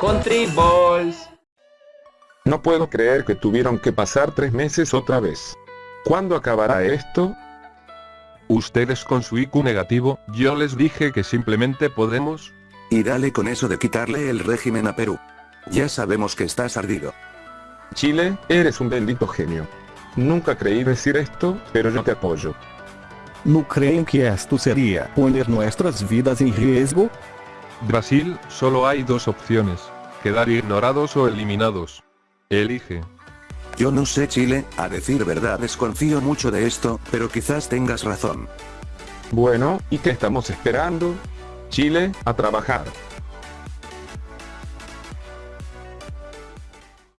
Country Balls. No puedo creer que tuvieron que pasar tres meses otra vez. ¿Cuándo acabará esto? Ustedes con su IQ negativo, yo les dije que simplemente podemos... Y dale con eso de quitarle el régimen a Perú. Ya sabemos que estás ardido. Chile, eres un bendito genio. Nunca creí decir esto, pero yo te apoyo. ¿No creen que esto sería poner nuestras vidas en riesgo? Brasil, solo hay dos opciones. Quedar ignorados o eliminados. Elige. Yo no sé Chile, a decir verdad desconfío mucho de esto, pero quizás tengas razón. Bueno, ¿y qué estamos esperando? Chile, a trabajar.